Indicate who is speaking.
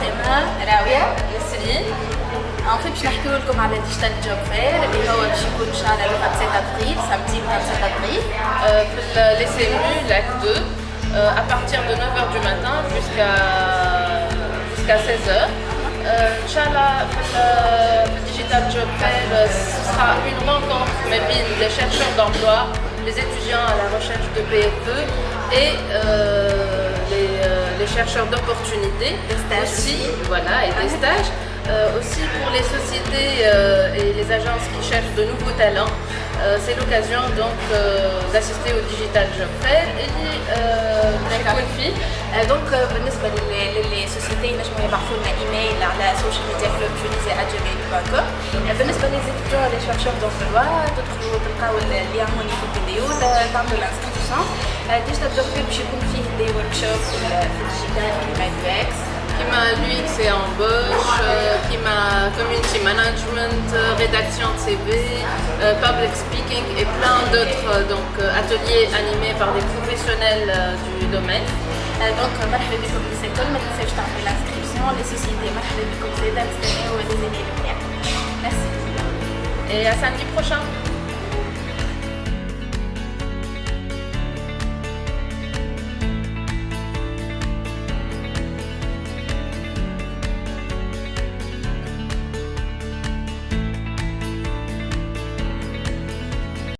Speaker 1: انا راويه نسرين En fait, باش نحكيو لكم على ديجيتال جوب فير اللي هو باش يكون ان شاء الله le 27 avril, samedi 27 avril.
Speaker 2: Euh, في les CMU, LAC 2, euh, à partir de 9h du matin jusqu'à jusqu'à 16h. Euh, Inch'Allah, le Digital Job Fair, ce sera une rencontre mais les chercheurs d'emploi, les étudiants à la recherche de PFE et euh, les, euh, les, chercheurs d'opportunités. Aussi. Voilà, et des stages. Euh, aussi pour les sociétés euh, et les agences qui cherchent de nouveaux talents, euh, c'est l'occasion donc d'assister au Digital Job Fair et
Speaker 1: كل فيه دونك بالنسبه للسوسيتي نجموا يبعثوا لنا ايميل على سوشيال ميديا كلوب تونيزي جيميل دوت كوم بالنسبه ليزيتيديون لي شيرشور دونفلوا تدخلوا تلقاو اللين هوني في الفيديو تعملوا الانسكريبسيون ديجيتال جوب فير باش يكون فيه دي ورك شوب في الديجيتال كيما يو اكس
Speaker 2: m'a l'UX et embauche, euh, qui m'a community management, euh, rédaction de CV, euh, public speaking et plein d'autres donc ateliers animés par des professionnels du domaine.
Speaker 1: donc مرحبا بكم للسيكول ما تنساوش تعملوا l'inscription les sociétés مرحبا بكم زادا نستناو les emails بتاعكم. Merci.
Speaker 2: Et à samedi prochain.